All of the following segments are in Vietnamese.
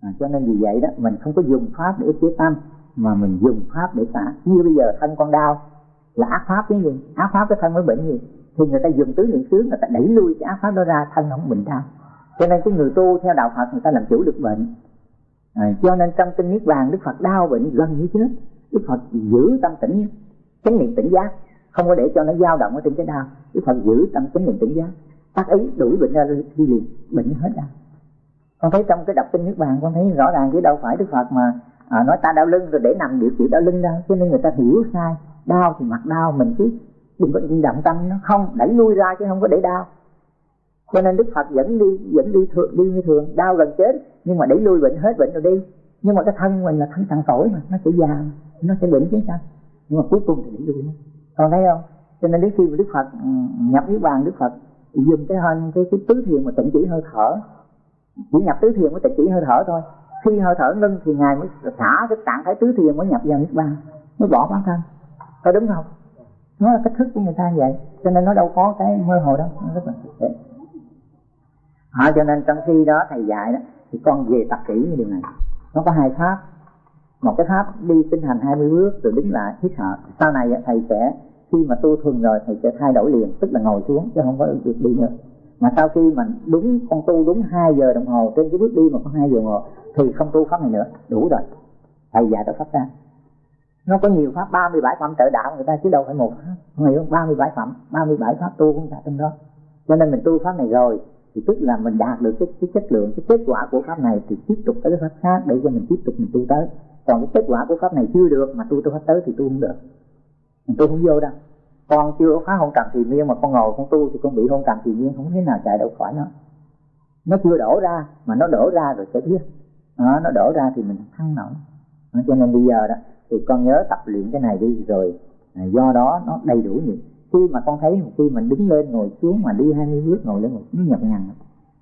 à, cho nên vì vậy đó mình không có dùng pháp để ức chế tâm mà mình dùng pháp để xả như bây giờ thân con đau là ác pháp cái gì? Ác pháp cái thân mới bệnh gì? Thì người ta dùng tứ niệm xứ người ta đẩy lui cái ác pháp đó ra thân không bệnh đau. Cho nên cái người tu theo đạo phật người ta làm chủ được bệnh. À, cho nên trong kinh niết bàn đức phật đau bệnh gần như chết. Đức phật giữ tâm tĩnh chánh niệm tỉnh giác. Không có để cho nó dao động ở trên cái đau. Đức phật giữ tâm chánh niệm tỉnh giác. Tác ý đuổi bệnh ra đi liền bệnh hết đau con thấy trong cái đọc kinh nước bàn con thấy rõ ràng chứ đâu phải đức phật mà à, nói ta đau lưng rồi để nằm điều trị đau lưng đâu. Cho nên người ta hiểu sai đau thì mặt đau mình cứ đừng có động tâm nó. Không đẩy lui ra chứ không có để đau. Cho nên đức phật vẫn đi vẫn đi thường đi như thường. Đau gần chết nhưng mà đẩy lui bệnh hết bệnh rồi đi. Nhưng mà cái thân mình là thân cằn tuổi mà nó sẽ già nó sẽ bệnh chứ sao? Nhưng mà cuối cùng thì đẩy lui nó còn thấy không? Cho nên đến khi mà đức phật ừ, nhập niết bàn đức phật dùng cái hình cái cái tứ thiền mà tịnh chỉ hơi thở chỉ nhập tứ thiền mới tịch chỉ hơi thở thôi. Khi hơi thở ngưng thì ngài mới xả cái trạng thái tứ thiền mới nhập vào niết bàn. Mới bỏ bản thân. Có đúng không? Nó là cách thức của người ta vậy. Cho nên nó đâu có cái mơ hồ đâu. Nó rất là thực tế. À, cho nên trong khi đó thầy dạy đó thì con về tập kỹ như điều này. Nó có hai pháp. Một cái pháp đi tinh hành 20 bước rồi đứng lại hít thở. Sau này thầy sẽ khi mà tu thuần rồi thầy sẽ thay đổi liền tức là ngồi xuống chứ không có việc đi nữa mà sau khi mình đúng con tu đúng 2 giờ đồng hồ trên cái bước đi mà có 2 giờ ngồi thì không tu pháp này nữa đủ rồi. Thầy dạy tới pháp ra. Nó có nhiều pháp 37 phẩm trợ đạo người ta chứ đâu phải một pháp. Người không 37 phẩm 37 pháp tu cũng cả trong đó. Cho nên mình tu pháp này rồi thì tức là mình đạt được cái, cái chất lượng cái kết quả của pháp này thì tiếp tục tới cái pháp khác để cho mình tiếp tục mình tu tới. Còn cái kết quả của pháp này chưa được mà tu tới pháp tới thì tu không được. Mình tu không vô đâu con chưa phá hôn trần thì miên mà con ngồi con tu thì con bị hôn trần thì miên không thế nào chạy đâu khỏi nó. Nó chưa đổ ra mà nó đổ ra rồi sẽ biết. À, nó đổ ra thì mình thăng nổi. Cho nên bây giờ đó thì con nhớ tập luyện cái này đi rồi. À, do đó nó đầy đủ nhiều. Khi mà con thấy một khi mình đứng lên ngồi xuống mà đi hai mươi bước ngồi lên ngồi nó nhập nhằn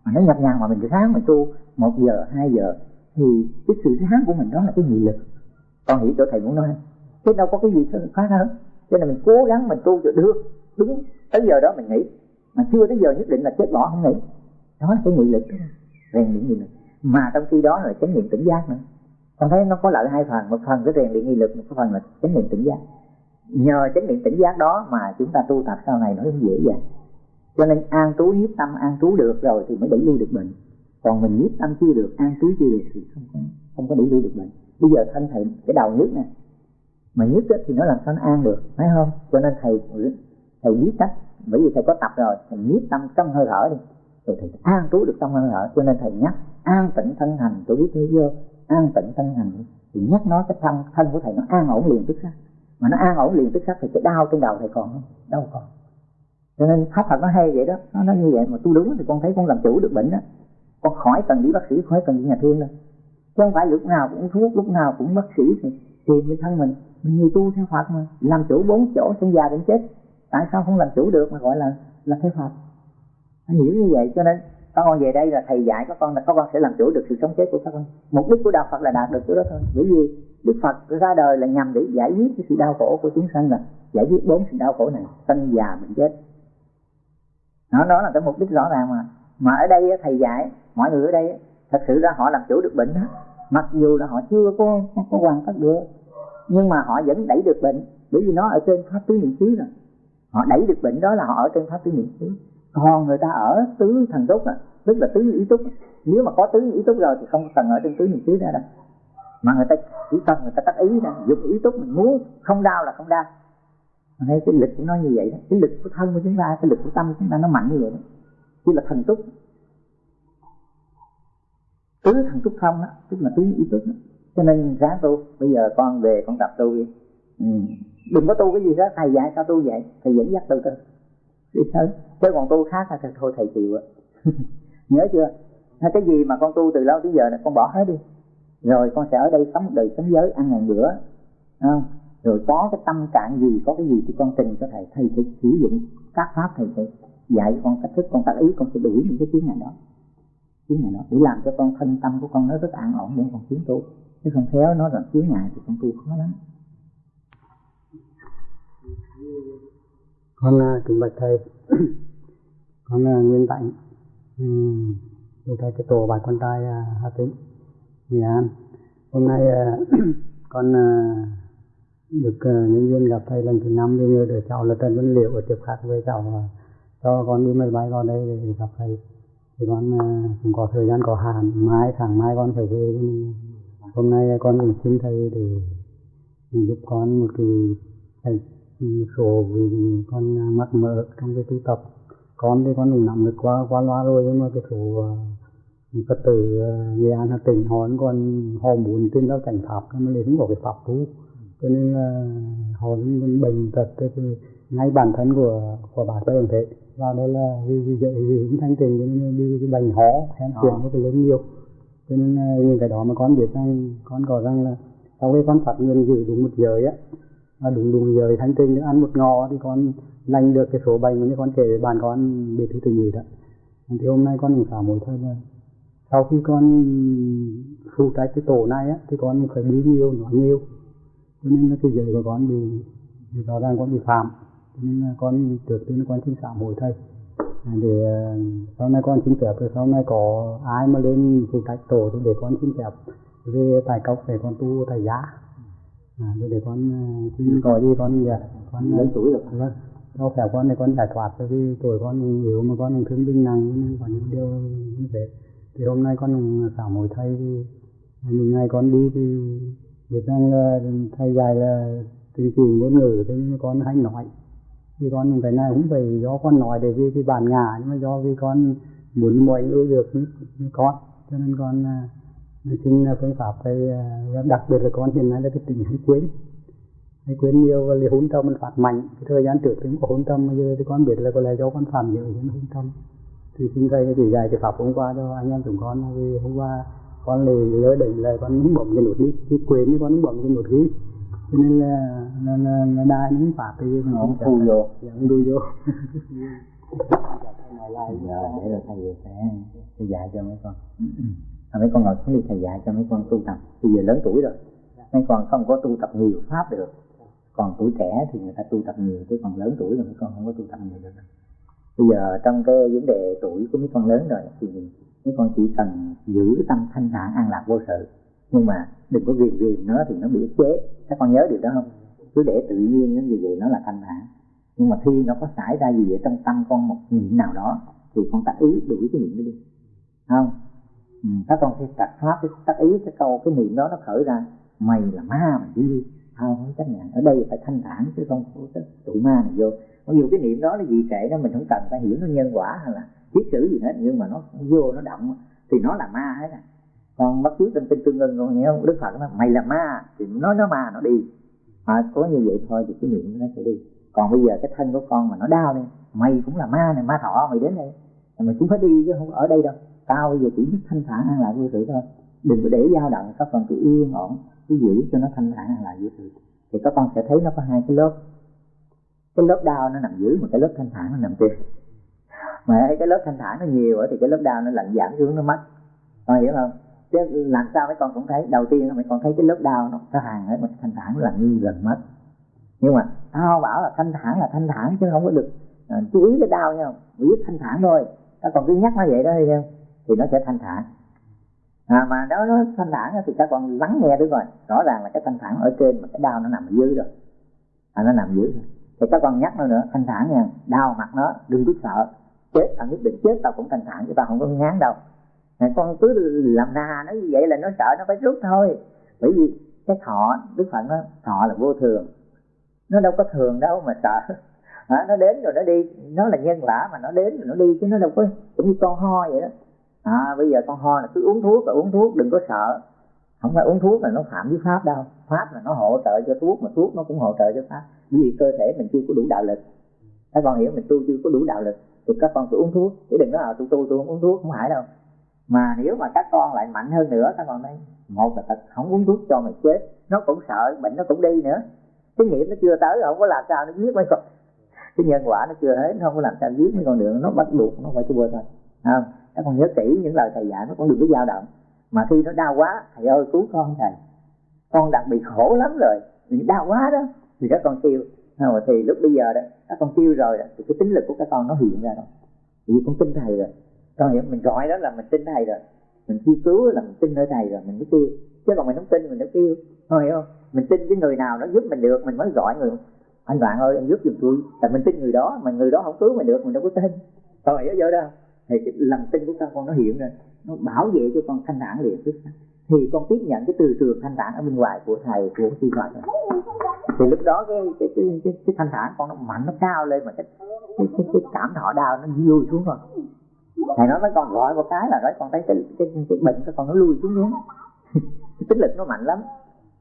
mà nó nhập nhằn mà mình sáng mình tu một giờ hai giờ thì cái sự sáng của mình đó là cái nghị lực. Con hiểu chỗ thầy muốn nói chứ đâu có cái gì khác hơn cho nên mình cố gắng mình tu cho được. Đúng. Tới giờ đó mình nghĩ. Mà chưa tới giờ nhất định là chết bỏ không nghĩ. Đó là cái nghị lực. Rèn luyện nghị lực. Mà trong khi đó là chánh niệm tỉnh giác nữa. Con thấy nó có lợi hai phần. Một phần cái rèn luyện nghị lực, một phần là chánh niệm tỉnh giác. Nhờ chánh niệm tỉnh giác đó mà chúng ta tu tập sau này nó cũng dễ dàng. Cho nên an trú nhiếp tâm, an trú được rồi thì mới đẩy lui được bệnh. Còn mình nhiếp tâm chưa được, an trú chưa được thì không có không có đẩy lui được bệnh. Bây giờ thân thầy, cái đầu nhức nè mà nhất thì nó làm sao nó an được phải không? Cho nên thầy thầy biết cách bởi vì thầy có tập rồi thầy nhiếp tâm trong hơi thở đi. Rồi thầy an trú được trong hơi thở cho nên thầy nhắc an tịnh thân hành tôi biết thế vô, an tịnh thân hành. Thì nhắc nó cái thân thân của thầy nó an ổn liền tức khắc. Mà nó an ổn liền tức khắc thì cái đau trên đầu thầy còn không? Đâu còn. Cho nên pháp Phật nó hay vậy đó nó nói như vậy mà tu đúng thì con thấy con làm chủ được bệnh đó. Con khỏi cần đi bác sĩ khỏi cần đi nhà thương đâu. Chứ không phải lúc nào cũng thuốc lúc nào cũng bác sĩ thì tìm với thân mình mình người tu theo Phật mà làm chủ bốn chỗ sinh già đến chết. Tại sao không làm chủ được mà gọi là là theo Phật? Anh hiểu như vậy cho nên các con về đây là thầy dạy các con là các con sẽ làm chủ được sự sống chết của các con mục đích của đạo Phật là đạt được chỗ đó thôi. Bởi vì Đức Phật ra đời là nhằm để giải quyết cái sự đau khổ của chúng sanh là giải quyết bốn sự đau khổ này sinh già bệnh chết. Đó, đó là cái mục đích rõ ràng mà. Mà ở đây thầy dạy mọi người ở đây thật sự ra họ làm chủ được bệnh đó mặc dù là họ chưa có có hoàn tất được, nhưng mà họ vẫn đẩy được bệnh, bởi vì nó ở trên pháp tứ niệm xứ rồi. Họ đẩy được bệnh đó là họ ở trên pháp tứ niệm xứ. Còn người ta ở tứ thần túc á, tức là tứ ý túc, nếu mà có tứ ý túc rồi thì không cần ở trên tứ niệm xứ ra đâu. Mà người ta chỉ cần người ta tắt ý ra dùng ý túc mình muốn, không đau là không đau. Thấy cái lực của nó như vậy đó, cái lực của thân của chúng ta, cái lực của tâm của chúng ta nó mạnh như vậy đó. Chỉ là thần túc tứ thằng túc thông đó, tức là tứ ý túc đó. Cho nên ráng tu, bây giờ con về con tập tu đi. Ừ. đừng có tu cái gì đó, thầy dạy sao tu vậy? Thầy dẫn dắt tu tu đi thôi, chứ còn tu khác thì thôi thầy chịu ạ. Nhớ chưa? Hay cái gì mà con tu từ lâu tới giờ này con bỏ hết đi. Rồi con sẽ ở đây sống đời sống giới, ăn ngàn bữa. Không? rồi có cái tâm trạng gì, có cái gì thì con trình cho thầy. Thầy sẽ sử dụng các pháp thầy sẽ dạy con cách thức, con tác ý, con sẽ đuổi những cái tiếng này đó tiếng này đó để làm cho con thân tâm của con nó rất an ổn để con tiến tu chứ không khéo nó là chướng ngại thì con tu khó lắm. Con à, kính bạch thầy. Con uh, nguyên tạnh ừ, thầy cái tổ bài con trai uh, hà tĩnh Nghệ An. Hôm nay uh, con uh, được uh, nhân viên gặp thầy lần thứ năm đi nhờ đứa cháu là Trần Văn Liệu ở tiếp khác với cháu uh, cho con đi máy bay vào đây để gặp thầy thì con à, cũng có thời gian có hạn mai tháng mai con phải về hôm nay con cũng xin thầy để giúp con một cái, cái số vì con à, mắc mỡ trong cái tu tập. Con thì con cũng nắm được qua qua loa rồi nhưng mà cái số à, phật tử nghệ an hà tĩnh họ còn họ muốn tin đó cảnh pháp nhưng mà lại không có cái pháp tu. Cho nên là họ bệnh tật thì ngay bản thân của của bà tôi cũng thế và đây là vì vì vậy vì cũng thanh tình cho nên đi cái bệnh hó hen tiền nó phải lớn nhiều. Cho nên những cái đó mà con biết rằng con có rằng là sau khi con phát nguyện giữ đúng một giờ á và đúng đúng giờ thanh tinh ăn một ngò thì con lành được cái số bệnh mà con kể bạn con bị thứ tình gì đó. Thì hôm nay con cũng xả mỗi thôi là sau khi con phụ trách cái tổ này á thì con phải đi nhiều nói nhiều. Cho nên là cái giới của con bị rõ ràng con bị phạm nên con trước tiên con xin xả mỗi thầy. Để sau này con xin phép rồi sau này có ai mà lên phụ trách tổ thì để con xin phép về tài cốc để con tu tài giá. À, để, để con xin có gì con dạ con lớn tuổi rồi. vâng. Sau phép con để con giải thoát cho cái tuổi con yếu mà con thương binh nặng có những điều như thế. Thì hôm nay con xả mỗi thầy thì những ngày con đi thì biết rằng là thầy dạy là chương trình ngôn ngữ thế nhưng con hay nói vì con cái này cũng phải do con nói để vì cái bản ngã nhưng mà do vì con muốn mọi người được như, con. Cho nên con à, xin phương pháp thầy à, đặc biệt là con hiện nay là cái tình hay quên. Hay quên nhiều và hôn tâm mình phạt mạnh. Cái thời gian trước thì cũng có hôn tâm bây giờ thì con biết là có lẽ do con phạm nhiều những hôn tâm thì xin thầy chỉ dạy cái pháp hôm qua cho anh em chúng con vì hôm qua con lì lỡ định là con muốn bấm cái nút đi. Thì quên thì con muốn bấm cái nút đi cho nên là là là, là đai nó phạt thì nó thu vô. không thu vô. Giờ để rồi thầy sẽ sẽ dạy cho mấy con. À, mấy con ngồi xuống đi thầy dạy cho mấy con tu tập. Bây giờ lớn tuổi rồi. Mấy con không có tu tập nhiều pháp được. Còn tuổi trẻ thì người ta tu tập nhiều chứ còn lớn tuổi rồi mấy con không có tu tập nhiều được. Bây giờ trong cái vấn đề tuổi của mấy con lớn rồi thì mấy con chỉ cần giữ cái tâm thanh thản an lạc vô sự nhưng mà đừng có ghiền ghiền nó thì nó bị ức chế. Các con nhớ điều đó không? Cứ để tự nhiên những gì vậy nó là thanh thản. Nhưng mà khi nó có xảy ra gì vậy trong tâm con một niệm nào đó thì con tác ý đuổi cái niệm đó đi. Không? Ừ, các con khi tắt pháp cái tác ý cái câu cái niệm đó nó khởi ra. Mày là ma mà đi đi. Không không chấp nhận. Ở đây phải thanh thản chứ không có cái tụi ma này vô. Mặc dù cái niệm đó là gì kệ đó mình không cần phải hiểu nó nhân quả hay là thiết sử gì hết. Nhưng mà nó, nó vô nó động thì nó là ma hết à còn bắt chước trên tinh tương ưng con nghe không? Đức phật nói mày là ma. Thì nói nó ma nó đi. À, có như vậy thôi thì cái niệm nó sẽ đi. Còn bây giờ cái thân của con mà nó đau này, mày cũng là ma này ma thọ mày đến đây. Mày cũng phải đi chứ không ở đây đâu. Tao bây giờ chỉ biết thanh thản an lạc vô sự thôi. Đừng có để dao động các con cứ yên ổn cứ giữ cho nó thanh thản an lạc vô sự. Thì các con sẽ thấy nó có hai cái lớp. Cái lớp đau nó nằm dưới một cái lớp thanh thản nó nằm trên. Mà cái lớp thanh thản nó nhiều thì cái lớp đau nó lạnh giảm xuống nó mất. Con hiểu không? Chứ làm sao mấy con cũng thấy. Đầu tiên mấy con thấy cái lớp đau nó nó hàng ấy mình thanh thản là như gần mất. Nhưng mà tao bảo là thanh thản là thanh thản chứ không có được à, chú ý cái đau nha. Biết thanh thản thôi. Ta còn cứ nhắc nó vậy đó đi thì nó sẽ thanh thản. À, mà nếu nó thanh thản thì các con lắng nghe được rồi. Rõ ràng là cái thanh thản ở trên mà cái đau nó nằm ở dưới rồi. À, nó nằm dưới rồi. Thì các con nhắc nó nữa thanh thản nha. Đau mặt nó đừng biết sợ. Chết tao nhất định chết tao cũng thanh thản chứ tao không có ngán đâu con cứ làm nà nó như vậy là nó sợ nó phải rút thôi. Bởi vì cái thọ đức phật nó thọ là vô thường. Nó đâu có thường đâu mà sợ. À, nó đến rồi nó đi. Nó là nhân quả mà nó đến rồi nó đi chứ nó đâu có cũng như con ho vậy đó. À bây giờ con ho là cứ uống thuốc là uống thuốc đừng có sợ. Không phải uống thuốc là nó phạm với pháp đâu. Pháp là nó hỗ trợ cho thuốc mà thuốc nó cũng hỗ trợ cho pháp. Vì cơ thể mình chưa có đủ đạo lực. Các con hiểu mình tu chưa có đủ đạo lực thì các con cứ uống thuốc. Chứ đừng nói là tôi tu tôi không uống thuốc không phải đâu mà nếu mà các con lại mạnh hơn nữa các con nói một là thật không uống thuốc cho mày chết. Nó cũng sợ bệnh nó cũng đi nữa. Cái nghiệp nó chưa tới không có làm sao nó giết mấy con. Cái nhân quả nó chưa hết nó không có làm sao giết mấy con đường nó bắt buộc nó phải chua thôi. Không? Các con nhớ kỹ những lời thầy dạy nó cũng đừng có dao động. Mà khi nó đau quá thầy ơi cứu con thầy. Con đặc biệt khổ lắm rồi. Bị đau quá đó. Thì các con kêu không, thì lúc bây giờ đó các con kêu rồi đó, thì cái tính lực của các con nó hiện ra rồi. Vì con tin thầy rồi con hiểu mình gọi đó là mình tin thầy rồi. Mình kêu cứu là mình tin nơi thầy rồi mình mới kêu. Chứ còn mình không tin mình đâu kêu. Thôi hiểu không? Mình tin cái người nào nó giúp mình được mình mới gọi người. Anh bạn ơi anh giúp giùm tôi. Tại mình tin người đó mà người đó không cứu mình được mình đâu có tin. Thôi hiểu vô đó. Thì cái lòng tin của con nó hiện rồi nó bảo vệ cho con thanh thản liền. Thì con tiếp nhận cái từ trường thanh thản ở bên ngoài của thầy của sư Phật thì lúc đó cái cái cái, cái, cái thanh thản con nó mạnh nó cao lên mà cái cái, cái, cái cảm thọ đau nó vui xuống rồi thầy nói mấy con gọi một cái là nói con thấy cái cái, cái bệnh cái con nó lui xuống xuống cái tính lực nó mạnh lắm.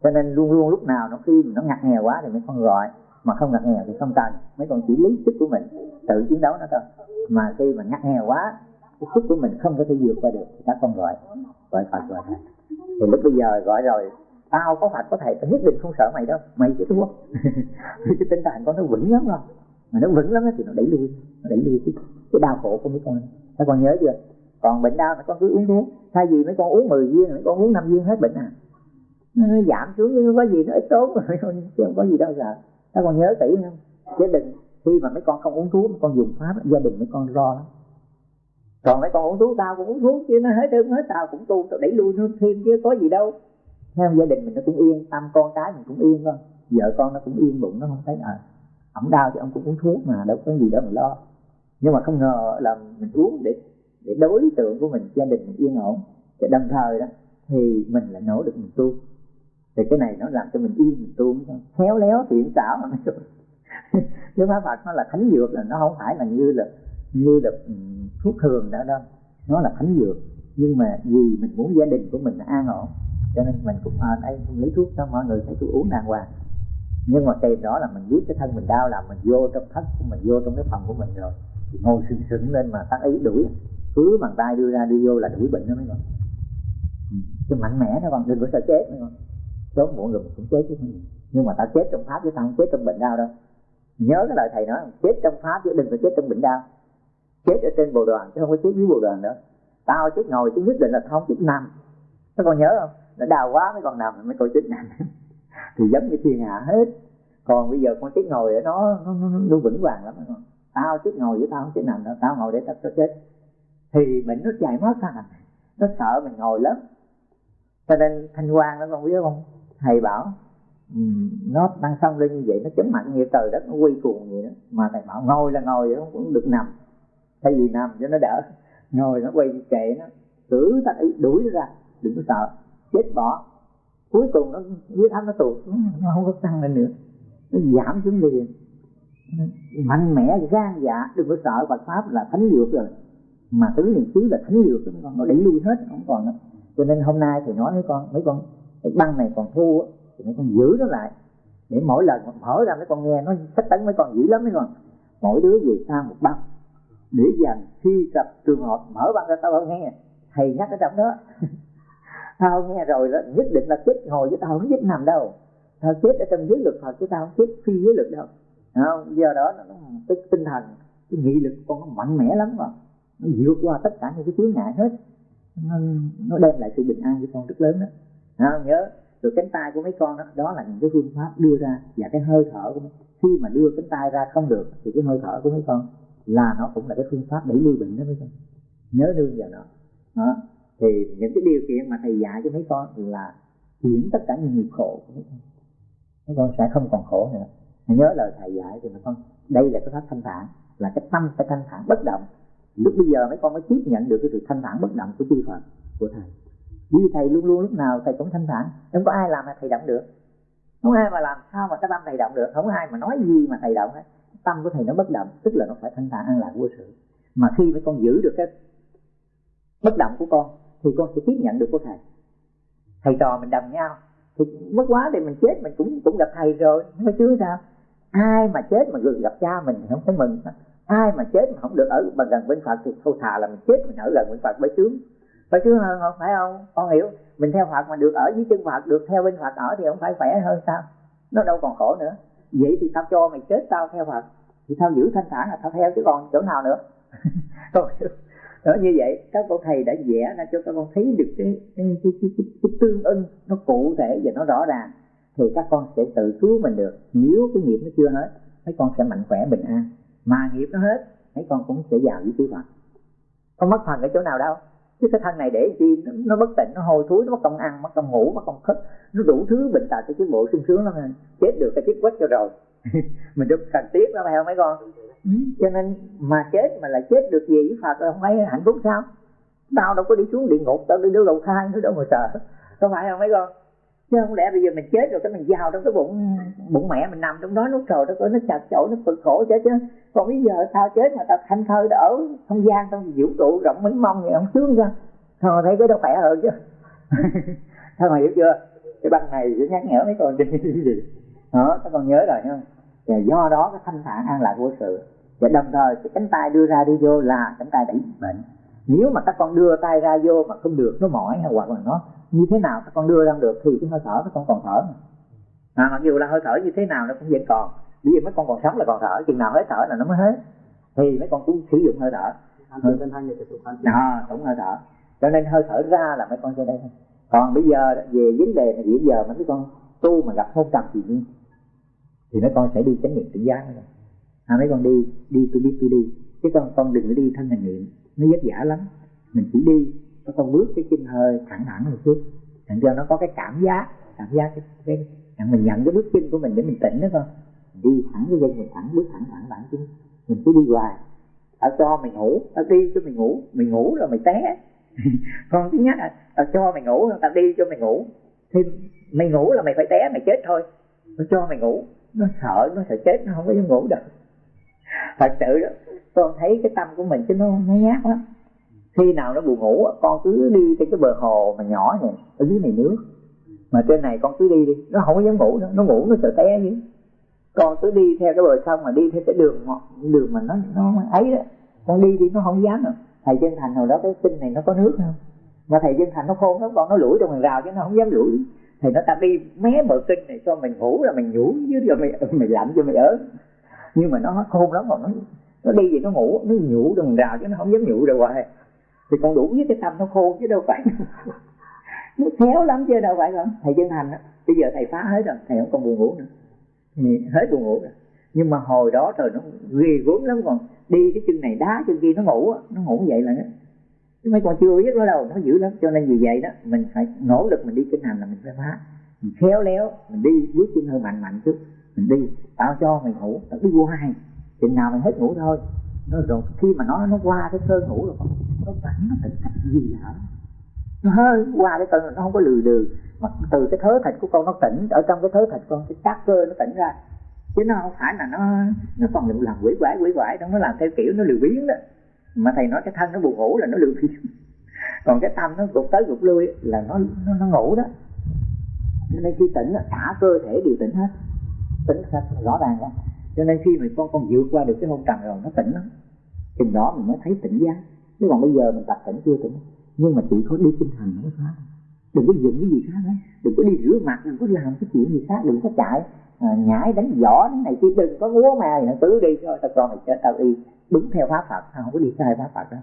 Cho nên luôn luôn lúc nào nó khi nó ngặt nghèo quá thì mấy con gọi. Mà không ngặt nghèo thì không cần. Mấy con chỉ lý sức của mình tự chiến đấu nó thôi. Mà khi mà ngặt nghèo quá cái sức của mình không có thể vượt qua được thì các con gọi. Gọi Phật gọi thầy. Thì lúc bây giờ gọi rồi tao có Phật có thầy tao nhất định không sợ mày đâu. Mày chỉ thua. Cái tinh thần con nó vững lắm rồi mà nó vững lắm thì nó đẩy lui nó đẩy lui cái, cái đau khổ của mấy con. Nó con nhớ chưa? Còn bệnh đau mấy con cứ uống thuốc. Thay vì mấy con uống 10 viên mấy con uống 5 viên hết bệnh à. Nó giảm xuống nhưng có gì nó ít tốn rồi chứ không có gì đâu sợ. Các con nhớ kỹ không? Chứ đừng khi mà mấy con không uống thuốc mấy con dùng pháp gia đình mấy con lo lắm. Còn mấy con uống thuốc tao cũng uống thuốc chứ nó hết đơn hết tao cũng tu tao đẩy lui nó thêm chứ có gì đâu. Theo gia đình mình nó cũng yên tâm con cái mình cũng yên con vợ con nó cũng yên bụng nó không thấy à ổng đau thì ông cũng uống thuốc mà đâu có gì đâu mà lo. Nhưng mà không ngờ là mình uống để để đối tượng của mình gia đình mình yên ổn. Để đồng thời đó thì mình lại nỗ lực mình tu. Thì cái này nó làm cho mình yên mình tu khéo léo thiện xảo mà nói chứ pháp Phật nó là thánh dược là nó không phải là như là như là ừ, thuốc thường nữa đâu. Nó là thánh dược. Nhưng mà vì mình muốn gia đình của mình an ổn cho nên mình cũng à, đây không lấy thuốc cho mọi người phải tôi uống đàng hoàng nhưng mà tìm đó là mình biết cái thân mình đau là mình vô trong thất của mình vô trong cái phòng của mình rồi. Thì ngồi sừng sững lên mà tác ý đuổi. Cứ bàn tay đưa ra đưa vô là đuổi bệnh đó mấy con ừ. cái mạnh mẽ đó con, đừng có sợ chết mấy con. Sớm muộn rồi mình cũng chết chứ nhưng mà ta chết trong pháp chứ ta không chết trong bệnh đau đâu. Nhớ cái lời thầy nói, chết trong pháp chứ đừng có chết trong bệnh đau. Chết ở trên bồ đoàn chứ không có chết dưới bồ đoàn nữa. Tao chết ngồi chứ nhất định là tao không chết nằm. Nó con nhớ không? Nó đau quá, mấy con nằm, mấy coi chết nằm thì giống như thiên hạ hết. Còn bây giờ con chết ngồi nó nó, nó, nó vững vàng lắm. Con tao chết ngồi với tao không chết nằm đâu tao ngồi để tao chết. Thì mình nó chạy mất ra nó sợ mình ngồi lắm. Cho nên thanh quan đó con biết không? Thầy bảo ừ, nó đang xong lên như vậy nó chấn mạnh như trời đất nó quy cuồng vậy đó. Mà thầy bảo ngồi là ngồi không cũng được nằm. Thay vì nằm cho nó đỡ ngồi nó quay kệ nó. Cứ ta đuổi nó ra đừng có sợ chết bỏ cuối cùng nó huyết áp nó tụt. Nó không có tăng lên nữa. Nó giảm xuống liền mạnh mẽ, gan dạ đừng có sợ Phật pháp là thánh dược rồi. Mà tứ niệm xứ là thánh dược rồi con nó đẩy lui hết, không còn nữa. Cho nên hôm nay thì nói với con, mấy con cái băng này còn thu thì mấy con giữ nó lại. Để mỗi lần mở ra mấy con nghe, nó sách tấn mấy con dữ lắm, mấy con. Mỗi đứa về sang một băng. Để dành khi gặp trường hợp mở băng ra, tao không nghe. Thầy nhắc ở trong đó. tao nghe rồi đó nhất định là chết ngồi với tao không chết nằm đâu. Tao chết ở trong giới lực Phật chứ tao không chết phi giới lực đâu. Không? Giờ đó nó cái tinh thần cái nghị lực con nó mạnh mẽ lắm mà. Nó vượt qua tất cả những cái chướng ngại hết. Nó, nó đem lại sự bình an cho con rất lớn đó. Không? nhớ rồi cánh tay của mấy con đó đó là những cái phương pháp đưa ra và cái hơi thở của mấy khi mà đưa cánh tay ra không được thì cái hơi thở của mấy con là nó cũng là cái phương pháp đẩy lui bệnh đó mấy con. Nhớ đương vào nó đó thì những cái điều kiện mà thầy dạy cho mấy con là chuyển tất cả những nghiệp khổ của mấy con. Mấy con sẽ không còn khổ nữa. Nhớ lời thầy dạy thì mấy con, đây là cái pháp thanh thản, là cái tâm phải thanh thản bất động. Lúc bây giờ mấy con mới tiếp nhận được cái sự thanh thản bất động của chư Phật, của thầy. Vì thầy luôn luôn lúc nào thầy cũng thanh thản, không có ai làm mà thầy động được. Không ai mà làm sao mà cái tâm thầy động được, không ai mà nói gì mà thầy động hết. Tâm của thầy nó bất động, tức là nó phải thanh thản, an lạc vô sự. Mà khi mấy con giữ được cái bất động của con thì con sẽ tiếp nhận được của thầy. Thầy trò mình đồng nhau. Thì mất quá thì mình chết, mình cũng cũng gặp thầy rồi. Không phải chứ sao? Ai mà chết mà gần gặp cha mình thì không phải mừng. Ai mà chết mà không được ở mà gần bên phật thì thôi thà là mình chết, mình ở gần bên phật mới sướng. Phải sướng hơn không? Phải không? Con hiểu. Mình theo phật mà được ở dưới chân phật, được theo bên phật ở thì không phải khỏe hơn sao? Nó đâu còn khổ nữa. Vậy thì tao cho mày chết tao theo phật. Thì tao giữ thanh thản là tao theo chứ còn chỗ nào nữa? Con hiểu đó như vậy các con thầy đã vẽ ra cho các con thấy được cái cái, cái, cái, cái, cái tương ưng nó cụ thể và nó rõ ràng thì các con sẽ tự cứu mình được. Nếu cái nghiệp nó chưa hết mấy con sẽ mạnh khỏe bình an. Mà nghiệp nó hết mấy con cũng sẽ vào với chư Phật. Không mất phần ở chỗ nào đâu? Chứ cái thân này để chi? Nó, nó bất tịnh nó hôi thối nó mất công ăn mất công ngủ mất công thức nó đủ thứ bệnh tật cho cái bộ sung sướng lắm. Chết được cái chết quất cho rồi. Mình đâu cần tiếc lắm phải không mấy con? Ừ. cho nên mà chết mà lại chết được gì với phật là không ấy hạnh phúc sao? Tao đâu có đi xuống địa ngục, tao đi đâu đầu thai nữa đâu mà sợ có phải không mấy con? Chứ không lẽ bây giờ mình chết rồi cái mình vào trong cái bụng bụng mẹ mình nằm trong đó nó trời nó nó chặt chội, nó cực khổ chết chứ. Còn bây giờ tao chết mà tao thanh thơ đã ở không gian trong vũ trụ rộng mênh mông thì không sướng ra thôi, thấy cái đó khỏe hơn chứ. Thôi mà hiểu chưa? Cái băng này sẽ nhắc nhở mấy con đi. Gì đó, các con nhớ rồi không? Và do đó cái thanh thản an lạc của sự. Và đồng thời cái cánh tay đưa ra đi vô là cánh tay đẩy bệnh. Nếu mà các con đưa tay ra vô mà không được nó mỏi hay hoặc là nó như thế nào các con đưa ra được thì cái hơi thở các con còn thở à, mặc dù là hơi thở như thế nào nó cũng vẫn còn. Bởi vì mấy con còn sống là còn thở chừng nào hết thở là nó mới hết. Thì mấy con cũng sử dụng hơi thở. À, đúng hơi thở. Cho nên hơi thở ra là mấy con cho đây còn bây giờ về vấn đề này bây giờ mấy con tu mà gặp hôn trầm thì nhiên thì mấy con sẽ đi chánh niệm tỉnh giác rồi à, mấy con đi đi tôi biết tôi đi. Chứ con con đừng có đi thân hành niệm. Nó vất vả lắm. Mình chỉ đi nó con bước cái chân hơi thẳng thẳng một chút. Thành cho nó có cái cảm giác cảm giác cái, cái, mình nhận cái bước chân của mình để mình tỉnh đó con. Đi thẳng cái chân mình thẳng bước thẳng thẳng thẳng chứ mình cứ đi hoài. Ở cho mày ngủ. Tao đi cho mày ngủ. Mày ngủ rồi mày té. Con thứ nhất là tao cho mày ngủ tao đi cho mày ngủ. Thì mày ngủ là mày phải té mày chết thôi. Tao cho mày ngủ nó sợ nó sợ chết, nó không có dám ngủ được. Thật sự đó con thấy cái tâm của mình chứ nó nó nhát lắm. Khi nào nó buồn ngủ con cứ đi trên cái bờ hồ mà nhỏ này, ở dưới này nước. Mà trên này con cứ đi đi, nó không có dám ngủ nữa, nó ngủ nó sợ té chứ. Con cứ đi theo cái bờ sông mà đi theo cái đường đường mà nó nó ấy đó. Con đi đi, nó không dám nữa. Thầy chân thành hồi đó cái kinh này nó có nước không? Mà thầy chân thành nó khôn lắm, con nó lủi trong hàng rào chứ nó không dám lủi thì nó ta đi mé bờ kinh này cho mình ngủ là mình ngủ dưới rồi mày mày lạnh cho mày ở nhưng mà nó khôn lắm còn nó nó đi vậy nó ngủ, nó nhủ đừng rào chứ nó không dám nhủ đâu hoài. Thì con đủ với cái tâm nó khôn chứ đâu phải nó khéo lắm chứ đâu phải không? Thầy chân thành á, bây giờ thầy phá hết rồi, thầy không còn buồn ngủ nữa. Hết buồn ngủ rồi. Nhưng mà hồi đó trời nó ghê gớm lắm còn, đi cái chân này đá chân kia nó ngủ nó ngủ vậy là nó chứ mấy con chưa biết nó đâu, nó dữ lắm. Cho nên vì vậy đó, mình phải nỗ lực mình đi kinh hành là mình phải phá. Mình khéo léo, mình đi bước chân hơi mạnh mạnh chút, mình đi. Tạo cho mình ngủ, tao đi hoài chừng nào mình hết ngủ thôi. Nó rồi khi mà nó nó qua cái cơn ngủ rồi, nó tỉnh nó tỉnh cách gì hả nó hơi qua cái cơn, nó không có lừ đừ. Mà từ cái thớ thịt của con nó tỉnh, ở trong cái thớ thịt con, cái các cơ nó tỉnh ra. Chứ nó không phải là nó nó còn làm quỷ quái quỷ quái nó nó làm theo kiểu nó lười biếng đó mà thầy nói cái thân nó buồn ngủ là nó lười. Còn cái tâm nó gục tới gục lui là nó nó, nó ngủ đó. Cho nên khi tỉnh cả cơ thể đều tỉnh hết. Tỉnh hết rõ ràng ra cho nên khi mà con con vượt qua được cái hôn trầm rồi nó tỉnh lắm. Chừng đó mình mới thấy tỉnh giác. Chứ còn bây giờ mình tập tỉnh chưa tỉnh. Nhưng mà chỉ có đi tinh thần nó mới phá đừng có dựng cái gì khác đấy đừng có đi rửa mặt đừng có làm cái chuyện gì khác. Đừng có chạy à, nhảy đánh võ đánh này kia. Đừng có múa mà nó tứ đi thôi tao con mày chết tao đi đúng theo pháp phật ta không có đi sai pháp phật đó?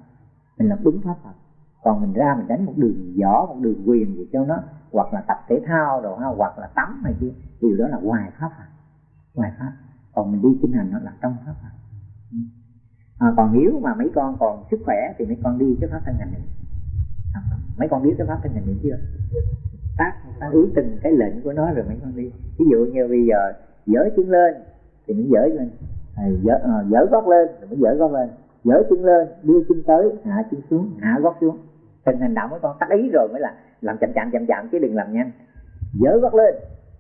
Mình làm đúng pháp phật. Còn mình ra mình đánh một đường võ một đường quyền gì cho nó hoặc là tập thể thao rồi ha hoặc là tắm này kia điều đó là ngoài pháp phật. Ngoài pháp. Còn mình đi kinh hành nó là trong pháp phật. À, còn nếu mà mấy con còn sức khỏe thì mấy con đi cái pháp thân hành niệm. À, mấy con biết cái pháp thân hành niệm chưa? Tác tác ý từng cái lệnh của nó rồi mấy con đi. Ví dụ như bây giờ dở chân lên thì mình dở lên thầy dở, à, dở gót lên rồi mới dở gót lên. Dở chân lên đưa chân tới hạ chân xuống hạ gót xuống. Từng hành động mấy con tắt ý rồi mới là làm chậm chậm chậm chậm chứ đừng làm nhanh. Dở gót lên.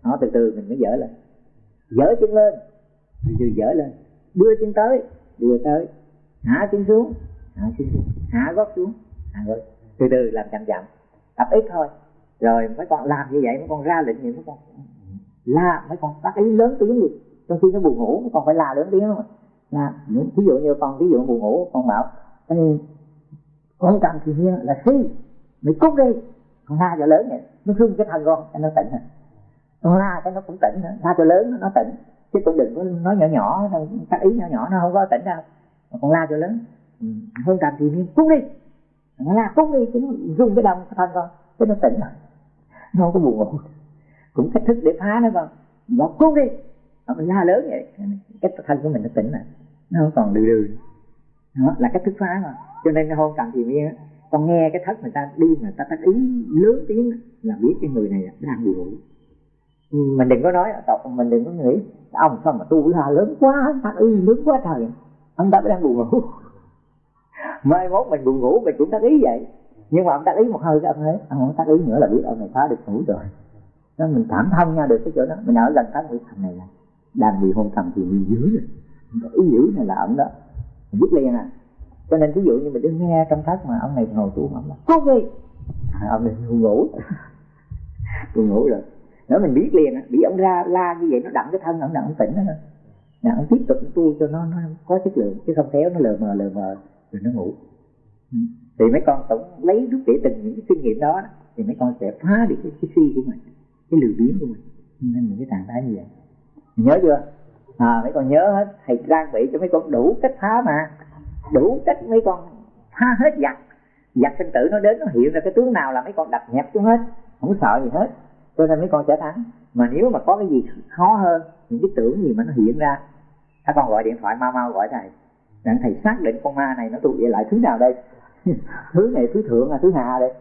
Nó từ từ mình mới dở lên. Dở chân lên. Từ từ dở lên. Đưa chân tới đưa tới. Hạ chân xuống hạ chân xuống. Hạ gót xuống hạ gót. Từ từ làm chậm chậm. Tập ít thôi. Rồi mấy con làm như vậy mấy con ra lệnh gì mấy con. La mấy con tắt ý lớn tiếng đi trong khi nó buồn ngủ còn phải là lớn tiếng. Không là ví dụ như con ví dụ buồn ngủ, con bảo con cần thì nhiên là si mày cút đi. Con la cho lớn vậy, nó thương cái thân con nó tỉnh rồi con la cái nó cũng tỉnh nữa, la cho lớn, nó tỉnh. Chứ cũng đừng có nói nhỏ nhỏ các ý nhỏ nhỏ nó không có tỉnh đâu. Mà con la cho lớn ừ. hơn thì nhiên cút đi. Nó la, cút đi, chứ nó rung cái đông thân con chứ nó tỉnh rồi nó không có buồn ngủ. Cũng cách thức để phá nó con. Nó cút đi nó la lớn vậy. Cái thân của mình nó tỉnh lại. Nó không còn đưa đưa đó, là cách thức phá mà. Cho nên cái hôn trầm thì miên con nghe cái thất người ta đi mà ta tác ý lớn tiếng là biết cái người này đang buồn. Ngủ mình đừng có nói à, tộc mình đừng có nghĩ, ông sao mà tu la lớn quá tác ý lớn quá trời. Ông ta đang buồn ngủ. Mai mốt mình buồn ngủ, mình cũng tác ý vậy. Nhưng mà ông tác ý một hơi cái ông ấy ông không tác ý nữa là biết ông này phá được ngủ rồi. Nên mình cảm thông nha được cái chỗ đó. Mình ở gần cái với thằng này là đang bị hôn trầm thì bị dữ rồi. Ý dữ này là ông đó. Mình biết liền à. Cho nên ví dụ như mình đứng nghe trong thất mà ông này ngồi tu ông là có gì à, ông này buồn ngủ. Buồn ngủ rồi. Nếu mình biết liền bị ông ra la như vậy nó đặng cái thân ông đặng ông tỉnh đó là ông tiếp tục tu cho nó nó có chất lượng chứ không khéo nó lờ mờ lờ mờ rồi nó ngủ. Ừ. thì mấy con tổng lấy rút để từng những cái kinh nghiệm đó thì mấy con sẽ phá được cái, cái si của mình cái lười biếng của mình. Nên những cái trạng thái như vậy nhớ chưa? À mấy con nhớ hết. Thầy trang bị cho mấy con đủ cách phá mà. Đủ cách mấy con phá hết giặc. Giặc sinh tử nó đến nó hiện ra cái tướng nào là mấy con đập nhẹp xuống hết. Không sợ gì hết. Cho nên mấy con sẽ thắng. Mà nếu mà có cái gì khó hơn những cái tưởng gì mà nó hiện ra các con gọi điện thoại mau mau gọi thầy. Rằng thầy xác định con ma này nó tụ về lại thứ nào đây? Thứ này thứ thượng là thứ hạ đây.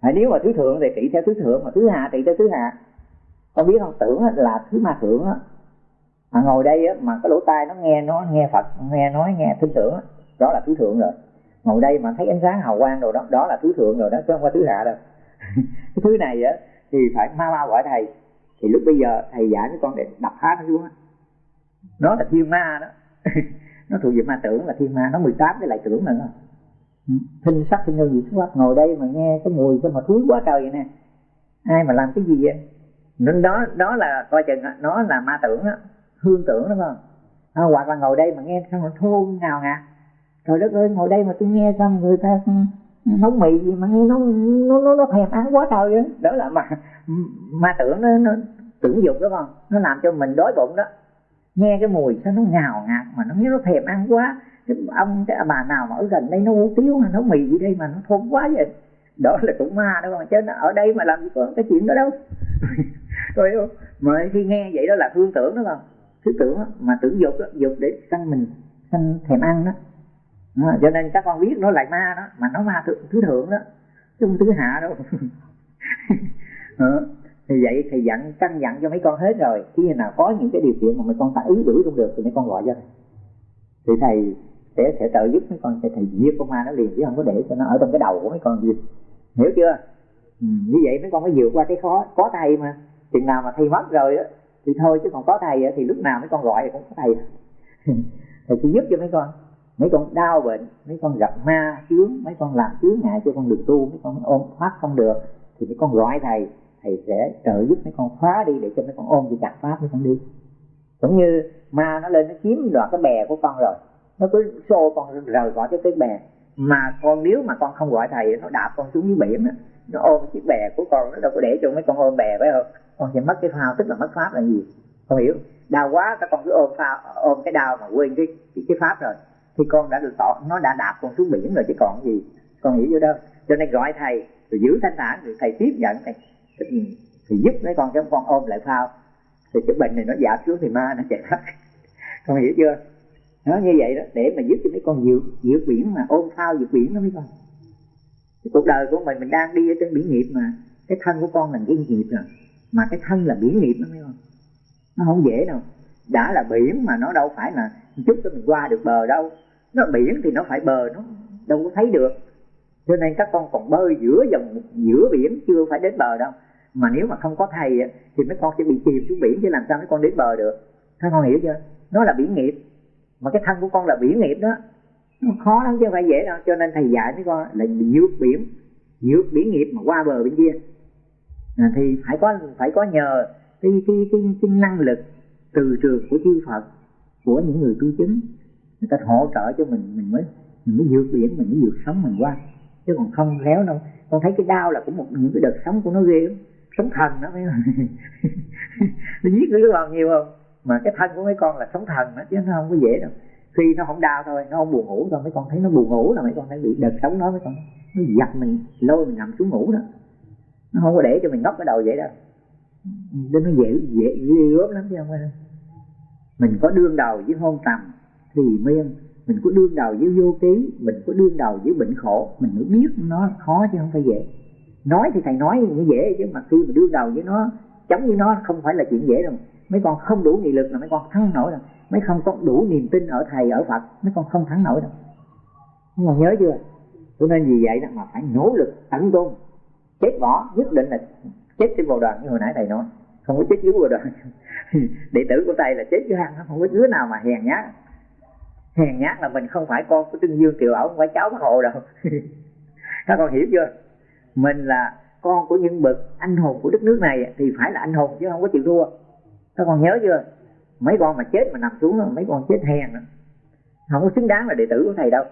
À, nếu mà thứ thượng thì trị theo thứ thượng mà thứ hạ trị theo thứ hạ. Con biết không tưởng là thứ ma thượng á à, ngồi đây á, mà cái lỗ tai nó nghe nó nghe phật nghe nói nghe tin tưởng đó là thứ thượng rồi. Ngồi đây mà thấy ánh sáng hào quang rồi đó đó là thứ thượng rồi đó chứ không phải thứ hạ đâu. Cái thứ này á thì phải mau mau gọi thầy. Thì lúc bây giờ thầy dạy với con để đập phá nó xuống á. Nó là thiên ma đó. Nó thuộc về ma tưởng là thiên ma. Nó 18 cái lại tưởng nữa thinh sắc thinh nhân gì xuất ngồi đây mà nghe cái mùi cái mà thúi quá trời vậy nè. Ai mà làm cái gì vậy? Nên đó đó là coi chừng nó là ma tưởng á hương tưởng đúng không? À, hoặc là ngồi đây mà nghe xong nó thô nào nè trời đất ơi ngồi đây mà tôi nghe xong người ta nấu mì gì mà nghe nó nó nó, nó thèm ăn quá trời vậy đó là mà ma tưởng nó, nó tưởng dục đúng không? Nó làm cho mình đói bụng đó. Nghe cái mùi sao nó ngào ngạt mà nó nghe nó thèm ăn quá. Cái ông cái bà nào mà ở gần đây nó hủ tiếu hay nấu mì gì đây mà nó thơm quá vậy. Đó là cũng ma đúng không? Chứ ở đây mà làm gì có cái chuyện đó đâu. Rồi không mà khi nghe vậy đó là hương tưởng đúng không? Thứ tưởng đó, mà tưởng dục đó, dục để săn mình săn thèm ăn đó. À, cho nên các con biết nó lại ma đó mà nó ma thứ, thứ thượng đó. Chứ không thứ hạ đâu. À, thì vậy thầy dặn căn dặn cho mấy con hết rồi. Khi nào có những cái điều kiện mà mấy con ta ý đuổi không được thì mấy con gọi cho thầy. Thì thầy sẽ sẽ trợ giúp mấy con sẽ thầy giết con ma nó liền chứ không có để cho nó ở trong cái đầu của mấy con gì hiểu chưa? Ừ, như vậy mấy con mới vượt qua cái khó có thầy mà. Chừng nào mà thầy mất rồi á thì thôi chứ còn có thầy á thì lúc nào mấy con gọi thì cũng có thầy. Thầy sẽ giúp cho mấy con. Mấy con đau bệnh mấy con gặp ma chướng mấy con làm chướng ngại cho con được tu mấy con ôm thoát không được thì mấy con gọi thầy thầy sẽ trợ giúp mấy con phá đi để cho mấy con ôm cái chặt pháp mấy con đi. Cũng như ma nó lên nó chiếm đoạt cái bè của con rồi. Nó cứ xô con rời khỏi cái cái bè. Mà con nếu mà con không gọi thầy nó đạp con xuống dưới biển nó ôm chiếc bè của con nó đâu có để cho mấy con ôm bè phải không? Con sẽ mất cái phao tức là mất pháp là gì? Không hiểu. Đau quá các con cứ ôm phao ôm cái đau mà quên cái cái, cái pháp rồi. Thì con đã được tỏ nó đã đạp con xuống biển rồi chứ còn gì. Con hiểu vô đâu. Cho nên gọi thầy rồi giữ thanh thản rồi thầy tiếp nhận thầy. Thì giúp mấy con cho con ôm lại phao. Thì cái bệnh này nó giảm xuống thì ma nó chạy thoát. Con hiểu chưa? Nó như vậy đó để mà giúp cho mấy con vượt vượt biển mà ôm phao vượt biển đó mấy con cái cuộc đời của mình mình đang đi ở trên biển nghiệp mà. Cái thân của con là yên nghiệp rồi à. mà cái thân là biển nghiệp đó, mấy con nó không dễ đâu. Đã là biển mà nó đâu phải là chút cho mình qua được bờ đâu. Nó biển thì nó phải bờ, nó đâu có thấy được. Cho nên các con còn bơi giữa dòng, giữa biển, chưa phải đến bờ đâu. Mà nếu mà không có thầy thì mấy con sẽ bị chìm xuống biển, chứ làm sao mấy con đến bờ được. Các con hiểu chưa? Nó là biển nghiệp mà cái thân của con là biển nghiệp đó nó khó lắm chứ không phải dễ đâu. Cho nên thầy dạy mấy con là vượt biển vượt biển nghiệp mà qua bờ bên kia. À, thì phải có phải có nhờ cái cái cái, cái năng lực từ trường của chư Phật của những người tu chứng người ta hỗ trợ cho mình mình mới mình mới vượt biển mình mới vượt sống mình qua. Chứ còn không léo đâu. Con thấy cái đau là cũng một những cái đợt sống của nó ghê lắm. Sống thần đó mấy nó giết đứa con nhiều không? Mà cái thân của mấy con là sống thần đó chứ nó không có dễ đâu khi nó không đau thôi, nó không buồn ngủ thôi, mấy con thấy nó buồn ngủ là mấy con thấy bị đợt sống đó, mấy con nó giật mình, lôi mình nằm xuống ngủ đó. Nó không có để cho mình ngóc cái đầu vậy đâu. Nên nó dễ dễ ghê gớm lắm chứ không phải mình có đương đầu với hôn tầm thì miên. Mình có đương đầu với vô ký, mình có đương đầu với bệnh khổ. Mình mới biết nó khó chứ không phải dễ. Nói thì thầy nói nó dễ chứ, mà khi mà đương đầu với nó chống với nó không phải là chuyện dễ đâu. Mấy con không đủ nghị lực là mấy con thắng nổi đâu mấy không có đủ niềm tin ở thầy, ở phật, mấy con không thắng nổi đâu. Mấy con nhớ chưa? Cho nên vì vậy đó mà phải nỗ lực, tận tôn chết bỏ, nhất định là chết trên bồ đoàn như hồi nãy thầy nói. Không có chết dưới bồ đoàn. Đệ tử của thầy là chết dưới hang không có đứa nào mà hèn nhát. Hèn nhát là mình không phải con của trương dương kiều ổng không phải cháu bác hộ đâu. Các con hiểu chưa? Mình là con của những bậc anh hùng của đất nước này thì phải là anh hùng chứ không có chịu thua. Các con nhớ chưa? Mấy con mà chết mà nằm xuống mấy con chết hèn không có xứng đáng là đệ tử của thầy đâu.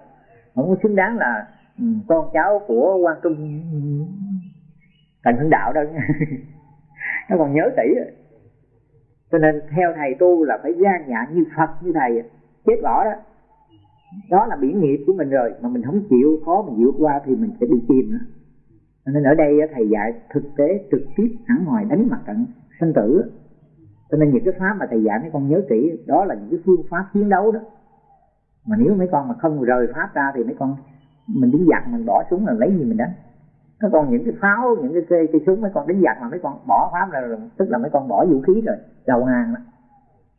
Không có xứng đáng là ừ, con cháu của quan trung ừ, thành hưng đạo đâu. Nó còn nhớ kỹ cho nên theo thầy tu là phải gian dạ như phật, như thầy chết bỏ đó. Đó là biển nghiệp của mình rồi, mà mình không chịu, khó mình vượt qua thì mình sẽ bị chìm nữa. Nên ở đây thầy dạy thực tế, trực tiếp hẳn ngoài đánh mặt trận sinh tử cho nên những cái pháp mà thầy dạy mấy con nhớ kỹ đó là những cái phương pháp chiến đấu đó. Mà nếu mấy con mà không rời pháp ra thì mấy con mình đứng giặc mình bỏ súng là lấy gì mình đánh. Nó còn những cái pháo những cái cây cây súng mấy con đánh giặc mà mấy con bỏ pháp ra rồi tức là mấy con bỏ vũ khí rồi đầu hàng đó.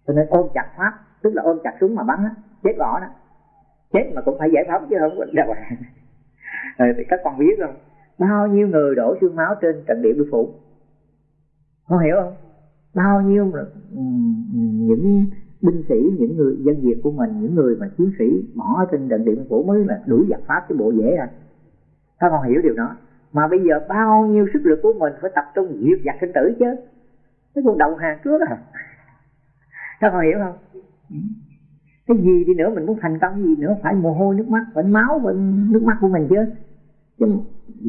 Cho nên ôm chặt pháp tức là ôm chặt súng mà bắn đó, chết bỏ đó. Chết mà cũng phải giải phóng chứ không có đầu hàng. Rồi thì các con biết không bao nhiêu người đổ xương máu trên trận địa biên phủ? Con hiểu không? Bao nhiêu ừ, ừ, những binh sĩ, những người, dân việt của mình, những người mà chiến sĩ bỏ trên trận địa phủ mới là đuổi giặc pháp cái bộ dễ à. Các con hiểu điều đó. Mà bây giờ bao nhiêu sức lực của mình phải tập trung diệt giặc sinh tử chứ. Cái con đầu hàng trước à. Các con hiểu không? Cái gì đi nữa mình muốn thành công, gì nữa phải mồ hôi nước mắt, phải máu, phải nước mắt của mình chứ. Chứ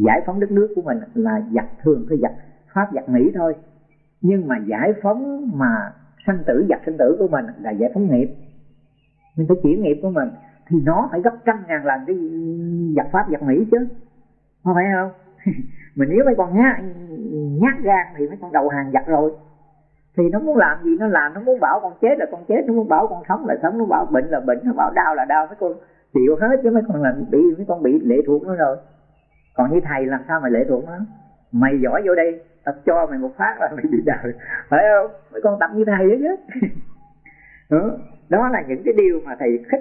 giải phóng đất nước của mình là giặc thường, cái giặc pháp, giặc mỹ thôi nhưng mà giải phóng mà sanh tử giặc sanh tử của mình là giải phóng nghiệp. Mình phải chuyển nghiệp của mình, thì nó phải gấp trăm ngàn lần cái giặc pháp giặc mỹ chứ. Không phải không? Mình nếu mấy con nhát nhát gan thì mấy con đầu hàng giặc rồi. Thì nó muốn làm gì nó làm, nó muốn bảo con chết là con chết, nó muốn bảo con sống là sống, nó bảo bệnh là bệnh, nó bảo đau là đau, mấy con chịu hết chứ mấy con là bị, mấy con bị lệ thuộc nó rồi. Còn như thầy làm sao mà lệ thuộc nó? Mày giỏi vô đây tập cho mày một phát là mày bị đời phải không? Mấy con tập như thầy đó chứ. Ừ, đó là những cái điều mà thầy khích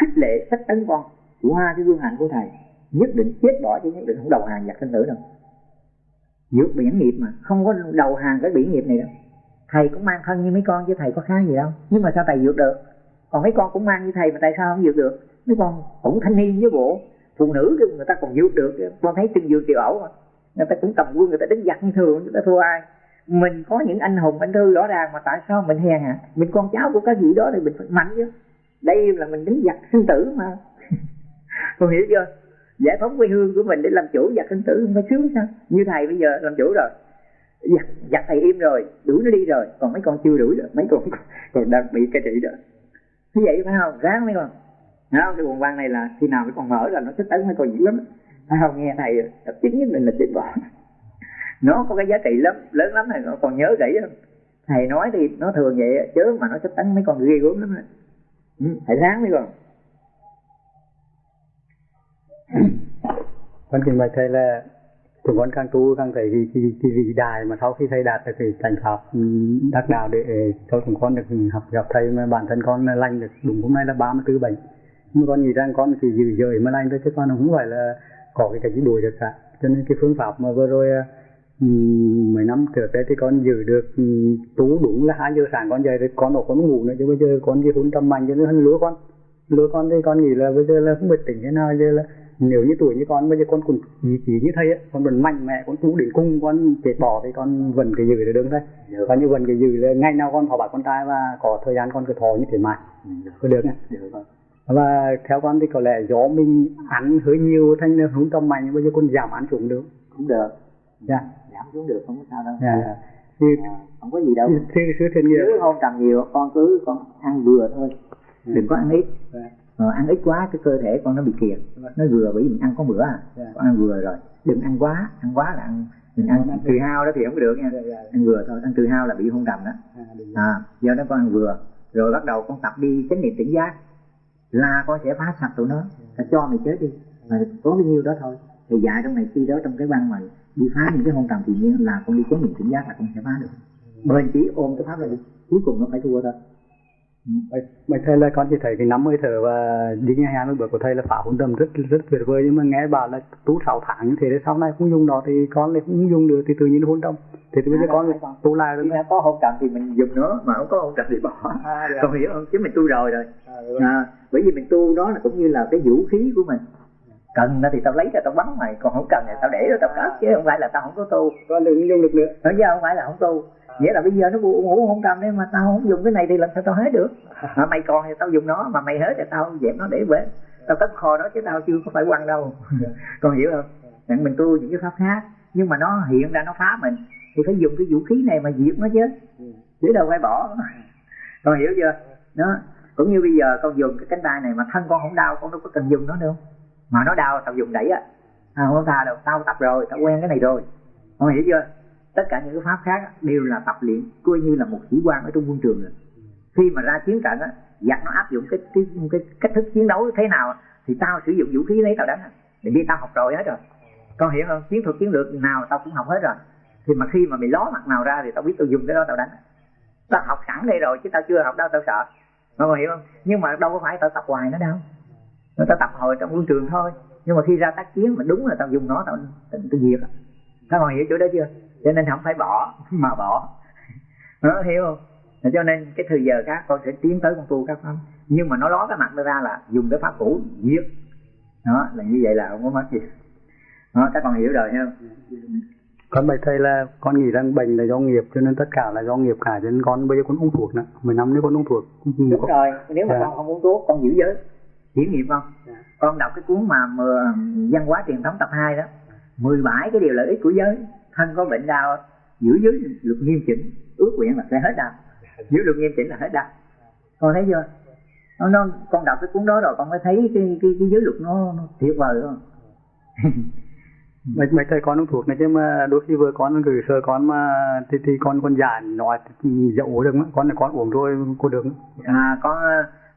khích lệ sách tấn con qua cái gương hạnh của thầy. Nhất định chết bỏ chứ nhất định không đầu hàng giặc sinh tử đâu. Vượt biển nghiệp mà, không có đầu hàng cái biển nghiệp này đâu. Thầy cũng mang thân như mấy con chứ thầy có khác gì đâu. Nhưng mà sao thầy vượt được? Còn mấy con cũng mang như thầy mà tại sao không vượt được? Mấy con cũng thanh niên với bộ. Phụ nữ người ta còn vượt được con thấy chân vượt kiều ẩu mà người ta cũng cầm quân, người ta đánh giặc như thường, người ta thua ai? Mình có những anh hùng, anh thư rõ ràng mà tại sao mình hèn hả mình con cháu của cái gì đó thì mình phải mạnh chứ. Đây là mình đánh giặc sinh tử mà. Con hiểu chưa? Giải phóng quê hương của mình để làm chủ giặc sinh tử không phải sướng sao? Như thầy bây giờ làm chủ rồi. Giặc giặc thầy im rồi, đuổi nó đi rồi. Còn mấy con chưa đuổi được, mấy con còn đang bị cái trị đó. Như vậy phải không? Ráng mấy con. Đó không? Cái quần quan này là khi nào cái con mở là nó sẽ tấn mấy con dữ lắm. Thấy không? Nghe thầy tập chính nhất định là chết bỏ Nó có cái giá trị lắm, lớn lắm này, nó còn nhớ kỹ không? Thầy nói thì nó thường vậy chứ mà nó sắp tấn mấy con ghê gớm lắm ừ, Thầy ráng mấy con. Con trình bày thầy là thì con càng tu càng thấy cái, cái, cái vị đại mà sau khi thầy đạt được cái thành pháp ừ, đắc đạo để cho chúng con được học gặp thầy mà bản thân con lành được. Đúng hôm nay là 34 bệnh nhưng con nghĩ rằng con chỉ giữ giới mà lành thôi chứ con không phải là có cái cái gì đuổi được cả. Cho nên cái phương pháp mà vừa rồi um, mấy năm trước đấy thì con giữ được tú đúng là hai giờ sáng con dậy rồi con đâu con ngủ nữa chứ bây giờ con đi hôn trầm mạnh cho nên lứa con. Lứa con thì con nghĩ là bây giờ là không biết tỉnh thế nào giờ là nếu như tuổi như con bây giờ con cũng ý chí như thầy ấy, con vẫn mạnh mẽ con tú đến cung con chết bỏ thì con vẫn cái giữ được đứng thôi. Và như vẫn cái giữ là ngày nào con thọ bạc con trai và có thời gian con cứ thọ như thế mà có được nhá và theo con thì có lẽ do mình ăn hơi nhiều thành nên không tâm mạnh bây giờ con giảm ăn xuống được. Cũng được. Dạ. Giảm xuống được không có sao đâu. Dạ. Thì à, không có gì đâu. thì thiện nghĩa. Chứ không trầm nhiều con cứ con ăn vừa thôi. Đừng có ăn ít. Dạ. ờ, ăn ít quá cái cơ thể con nó bị kiệt. Nó vừa bởi vì mình ăn có bữa à. Dạ. con ăn vừa rồi. Đừng ăn quá ăn quá là ăn mình ăn từ hao đó thì không có được nha. Dạ, dạ. ăn vừa thôi ăn từ hao là bị hôn trầm đó. À, à do đó con ăn vừa. Rồi bắt đầu con tập đi chánh niệm tỉnh giác là con sẽ phá sạch tụi nó. Ta cho mày chết đi. Mà có bao nhiêu đó thôi. Thì dạy trong này khi đó trong cái văn mà đi phá những cái hôn trầm tự nhiên là con đi chánh niệm tỉnh giác là con sẽ phá được. Bền chỉ ôm cái pháp này đi cuối cùng nó phải thua thôi. Vậy, vậy thầy là con chỉ thấy cái năm hơi thở và đi nghe hai mươi bước của thầy là phá hồn tâm rất rất tuyệt vời. Nhưng mà nghe bảo là tu sáu tháng như thế thì sau này không dùng nó thì con lại không dùng được thì tự nhiên hôn tâm thì bây giờ con tu lại rồi đã có hôn trầm thì mình dùng nó mà không có hôn trầm thì bỏ. À, dạ. còn hiểu không? Chứ mình tu rồi rồi. À, bởi vì mình tu đó là cũng như là cái vũ khí của mình. Cần nó thì tao lấy ra tao bắn mày còn không cần thì tao để rồi tao cất chứ không phải là tao không có tu. Con đừng dùng lực nữa. Nói chứ không phải là không tu nghĩa là bây giờ nó ngủ ngủ không trầm đấy mà tao không dùng cái này thì làm sao tao hết được? Mà mày còn thì tao dùng nó mà mày hết thì tao dẹp nó để về tao cất kho đó chứ tao chưa có phải quăng đâu. Con hiểu không? Rằng mình tu những cái pháp khác nhưng mà nó hiện ra nó phá mình. Thì phải dùng cái vũ khí này mà diệt nó chứ. Chứ đâu phải bỏ. Con hiểu chưa? Đó cũng như bây giờ con dùng cái cánh tay này mà thân con không đau con đâu có cần dùng nó đâu mà nó đau tao dùng đẩy á. À, không tha đâu. Tao tập rồi tao quen cái này rồi. Con hiểu chưa tất cả những cái pháp khác đều là tập luyện coi như là một sĩ quan ở trong quân trường rồi. Khi mà ra chiến trận á giặc nó áp dụng cái cái cái cách thức chiến đấu thế nào thì tao sử dụng vũ khí lấy tao đánh để đi tao học rồi hết rồi. Con hiểu không chiến thuật chiến lược nào tao cũng học hết rồi. Thì mà khi mà mày ló mặt nào ra thì tao biết tao dùng cái đó tao đánh. Tao học sẵn đây rồi chứ tao chưa học đâu tao sợ. Con hiểu không? Nhưng mà đâu có phải tao tập hoài nó đâu. Nó tao tập hồi trong quân trường thôi. Nhưng mà khi ra tác chiến mà đúng là tao dùng nó tao tao, tao diệt. Á. các bạn hiểu chỗ đó chưa? Cho nên không phải bỏ mà bỏ. Nó hiểu không? Cho nên cái thời giờ khác con sẽ tiến tới con tu các pháp. Nhưng mà nó ló cái mặt nó ra là dùng cái pháp cũ giết. Đó là như vậy là không có mất gì. Đó các con hiểu rồi hiểu không? Con bạch thầy là con nghĩ rằng bệnh là do nghiệp cho nên tất cả là do nghiệp cả. Cho nên con bây giờ con uống thuốc nữa mười năm nữa con uống thuốc. Đúng rồi nếu mà Dạ. con không uống thuốc con giữ giới. Kiểm nghiệm không? Dạ. con đọc cái cuốn mà văn hóa truyền thống tập 2 đó 17 cái điều lợi ích của giới thân có bệnh đau giữ giới luật nghiêm chỉnh ước nguyện là sẽ hết đau. Giữ luật nghiêm chỉnh là hết đau. Con thấy chưa? Nó, nó con đọc cái cuốn đó rồi con mới thấy cái cái, cái giới luật nó, nó tuyệt vời không? Bạch bạch thầy con uống thuốc này chứ mà đôi khi vừa con gửi sơ con mà thì, thì con con già nói dậu được con là con uống rồi cô được. À con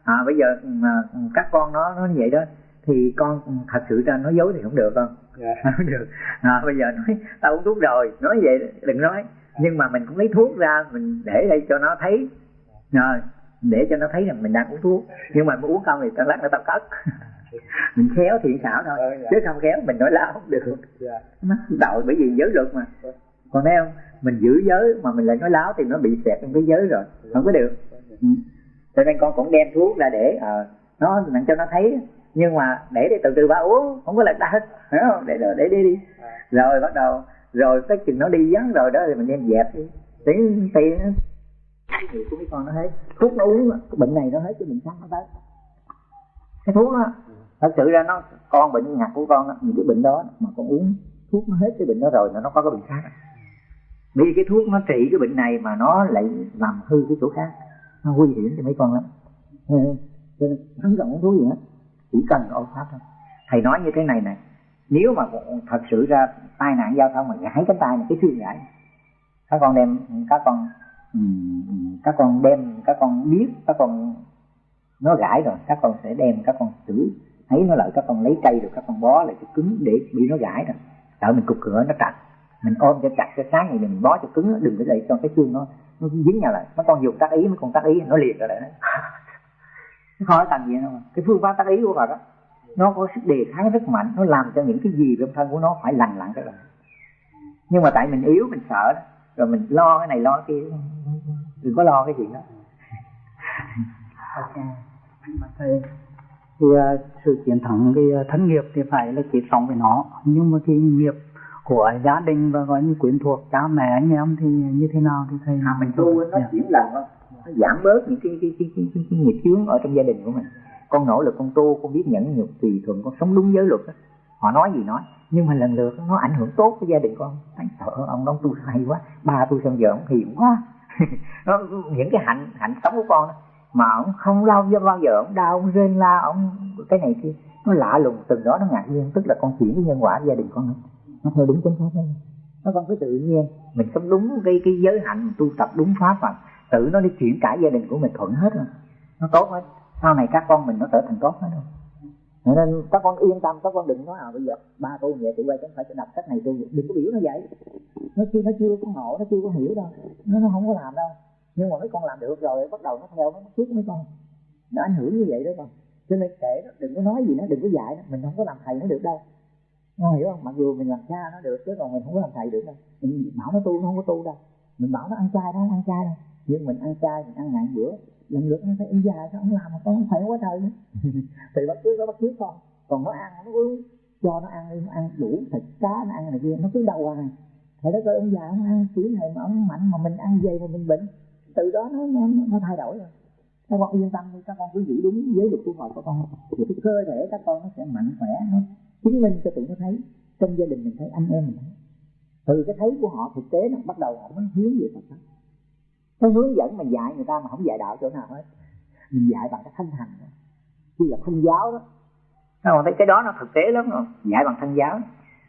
à, bây giờ mà các con nó nó như vậy đó thì con thật sự ra nói dối thì không được con. Không được. À, bây giờ nói tao uống thuốc rồi nói vậy đừng nói. Nhưng mà mình cũng lấy thuốc ra mình để đây cho nó thấy. Rồi để cho nó thấy rằng mình đang uống thuốc. Nhưng mà muốn uống không thì tao lát nữa tao cất. Mình khéo thiện xảo thôi chứ không khéo mình nói láo không được. Nó đạo bởi vì giới luật mà. Còn thấy không? Mình giữ giới mà mình lại nói láo thì nó bị xẹt trong cái giới rồi. Không có được. Ừ. cho nên con cũng đem thuốc ra để ờ nó làm cho nó thấy nhưng mà để để từ từ ba uống không có lật đa hết. Hiểu không? Để để đi đi. Rồi bắt đầu rồi cái chừng nó đi vắng rồi đó thì mình đem dẹp đi. Để thì cái gì của mấy con nó hết. Thuốc nó uống cái bệnh này nó hết cái bệnh khác nó tới. Cái thuốc đó thật sự ra nó con bệnh ngặt của con đó, những cái bệnh đó mà con uống thuốc nó hết cái bệnh đó rồi nó có cái bệnh khác. Vì cái thuốc nó trị cái bệnh này mà nó lại làm hư cái chỗ khác nó nguy hiểm cho mấy con lắm. Cho nên không cần uống thuốc gì hết chỉ cần ôm pháp thôi. Thầy nói như thế này này nếu mà thật sự ra tai nạn giao thông mà gãy cánh tay này, cái xương gãy, các con đem, các con ừ, các con đem, các con biết, các con, nó gãy rồi, các con sẽ đem, các con xử, thấy nó lại, các con lấy cây rồi, các con bó lại cho cứng để bị nó gãy rồi. Sợ mình cục cửa nó chặt mình ôm cho chặt cho sáng này mình bó cho cứng đừng để để cho cái xương nó nó dính nhau lại. Mấy con dùng tác ý mấy con tác ý, nó liệt rồi đấy nó khỏi gì đâu mà. cái phương pháp tác ý của Phật đó nó có sức đề kháng rất mạnh nó làm cho những cái gì trong thân của nó phải lành lặn trở lại nhưng mà tại mình yếu mình sợ đó rồi mình lo cái này lo cái kia đừng có lo cái chuyện đó ok. Thầy thì uh, sự chiến thắng cái uh, thân nghiệp thì phải là chết sống với nó. Nhưng mà cái nghiệp của gia đình và gọi như quyến thuộc cha mẹ anh em thì như thế nào thì thầy? À, mình tu nó chuyển lần thôi nó giảm bớt những cái cái cái cái, cái, cái nghiệp chướng ở trong gia đình của mình. Con nỗ lực con tu con biết nhẫn nhục tùy thuận con sống đúng giới luật đó. họ nói gì nói nhưng mà lần lượt nó ảnh hưởng tốt với gia đình con thấy sợ ông đó tu hay quá ba tôi xong giờ ông hiền quá. Nó, những cái hạnh hạnh sống của con đó, mà ông không lâu do bao giờ ông đau ông rên la ông cái này kia. Nó lạ lùng từng đó nó ngạc nhiên tức là con chuyển cái nhân quả gia đình con nữa nó theo đúng chính pháp đấy nó con cứ tự nhiên. Mình sống đúng cái cái giới hạnh tu tập đúng pháp mà tự nó đi chuyển cả gia đình của mình thuận hết rồi. Nó tốt hết. Sau này các con mình nó trở thành tốt hết rồi. nên các con yên tâm, các con đừng nói à bây giờ ba tôi vậy tụi bay cũng phải đọc sách này tôi, đừng có biểu nó vậy. Nó chưa nó chưa có ngộ, nó chưa có hiểu đâu. Nó nó không có làm đâu. Nhưng mà mấy con làm được rồi, bắt đầu nó theo nó trước mấy con. Nó ảnh hưởng như vậy đó con. Cho nên kể nó, đừng có nói gì nó, đừng có dạy nó. Mình không có làm thầy nó được đâu. Con hiểu không? Mặc dù mình làm cha nó được, chứ còn mình không có làm thầy được đâu. Mình bảo nó tu, nó không có tu đâu mình bảo nó ăn chay không ăn chay đâu nhưng mình ăn chay mình ăn ngàn bữa. Lần lượt nó phải ăn dài sao không làm mà con không phải quá trời nữa thì bắt trước nó bắt trước con. Còn nó ăn nó cứ cho nó ăn đi nó ăn đủ thịt cá nó ăn này kia nó cứ đau à. Thầy đó coi ông già ông ăn kiểu này mà ông mạnh mà mình ăn dày mà mình bệnh. Từ đó nó nó, nó thay đổi rồi. Các con yên tâm đi các con cứ giữ đúng giới luật của Phật của con. Thì cái cơ thể các con nó sẽ mạnh khỏe nó chứng minh cho tụi nó thấy trong gia đình mình thấy anh em mình thấy từ cái thấy của họ thực tế nó bắt đầu họ mới hướng về Phật pháp nó hướng dẫn mà dạy người ta mà không dạy đạo chỗ nào hết. Mình dạy bằng cái thanh hành chứ là thân giáo đó. Các còn thấy cái đó nó thực tế lắm rồi dạy bằng thân giáo.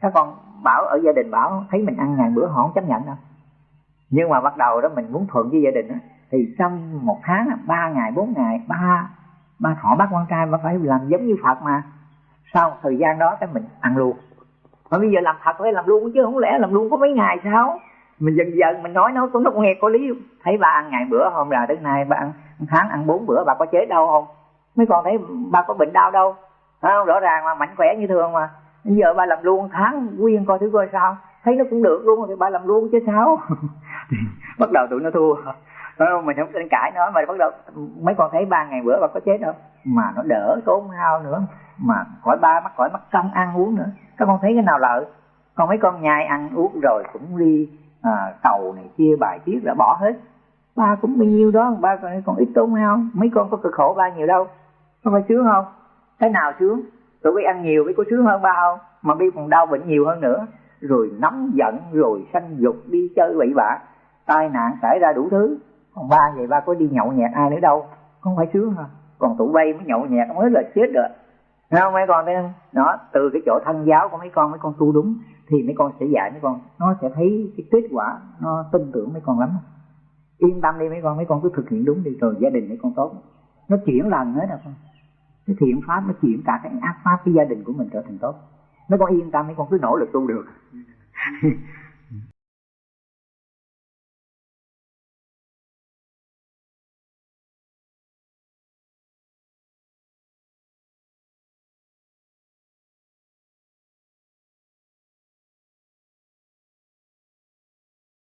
Các con bảo ở gia đình bảo thấy mình ăn ngàn bữa họ không chấp nhận đâu. Nhưng mà bắt đầu đó mình muốn thuận với gia đình đó, thì trong một tháng ba ngày bốn ngày ba ba thọ bác con trai mà phải làm giống như phật mà. Sau thời gian đó cái mình ăn luôn mà bây giờ làm thật phải làm luôn chứ không lẽ làm luôn có mấy ngày sao? Mình dần dần mình nói nó cũng nó cũng nghe có lý. Thấy ba ăn ngày bữa, hôm là đến nay ba ăn tháng, ăn bốn bữa, bà có chế đau không? Mấy con thấy ba có bệnh đau đâu. Không? Rõ ràng mà, mạnh khỏe như thường mà. Bây giờ ba làm luôn tháng, nguyên coi thử coi sao. Thấy nó cũng được luôn, thì ba làm luôn chứ sao? Bắt đầu tụi nó thua. Ờ, mình không tranh cãi nó mà bắt đầu mấy con thấy ba ngày bữa ba có chết đâu. Mà nó đỡ tốn hao nữa mà khỏi ba mắc khỏi mắc công ăn uống nữa. Các con thấy cái nào lợi? Còn mấy con nhai ăn uống rồi cũng đi à, tàu này kia bài tiết là bỏ hết. Ba cũng bao nhiêu đó ba còn, còn ít tốn hao. Mấy con có cực khổ ba nhiều đâu. Có phải sướng không? Cái nào sướng? Tụi bây ăn nhiều mới có sướng hơn ba không? Mà bây còn đau bệnh nhiều hơn nữa. Rồi nóng giận rồi sanh dục đi chơi bậy bạ. Tai nạn xảy ra đủ thứ còn ba vậy ba có đi nhậu nhẹt ai nữa đâu? Không phải sướng hả? Còn tụi bay mới nhậu nhẹt mới là chết rồi. Thấy không mấy con thấy không? Đó, từ cái chỗ thân giáo của mấy con mấy con tu đúng thì mấy con sẽ dạy mấy con. Nó sẽ thấy cái kết quả nó tin tưởng mấy con lắm. Yên tâm đi mấy con mấy con cứ thực hiện đúng đi rồi gia đình mấy con tốt. Nó chuyển lần hết rồi. Con cái thiện pháp nó chuyển cả cái ác pháp cái gia đình của mình trở thành tốt. Mấy con yên tâm mấy con cứ nỗ lực tu được.